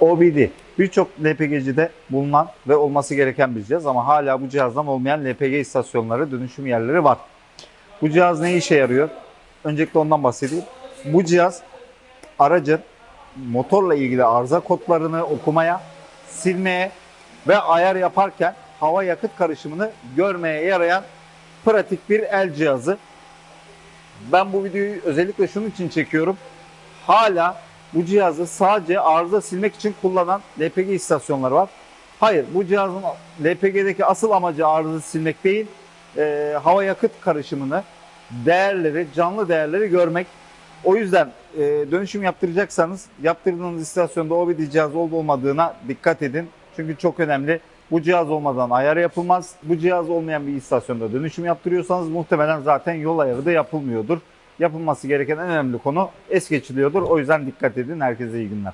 OBD birçok LPG'cide bulunan ve olması gereken bir cihaz ama hala bu cihazdan olmayan LPG istasyonları, dönüşüm yerleri var. Bu cihaz ne işe yarıyor? Öncelikle ondan bahsedeyim. Bu cihaz aracın motorla ilgili arıza kodlarını okumaya, silmeye ve ayar yaparken hava yakıt karışımını görmeye yarayan pratik bir el cihazı. Ben bu videoyu özellikle şunun için çekiyorum. Hala bu cihazı sadece arıza silmek için kullanan LPG istasyonları var. Hayır bu cihazın LPG'deki asıl amacı arıza silmek değil, e, hava yakıt karışımını, değerleri, canlı değerleri görmek. O yüzden e, dönüşüm yaptıracaksanız yaptırdığınız istasyonda OBD cihaz olup olmadığına dikkat edin. Çünkü çok önemli. Bu cihaz olmadan ayar yapılmaz. Bu cihaz olmayan bir istasyonda dönüşüm yaptırıyorsanız muhtemelen zaten yol ayarı da yapılmıyordur. Yapılması gereken en önemli konu es geçiliyordur. O yüzden dikkat edin. Herkese iyi günler.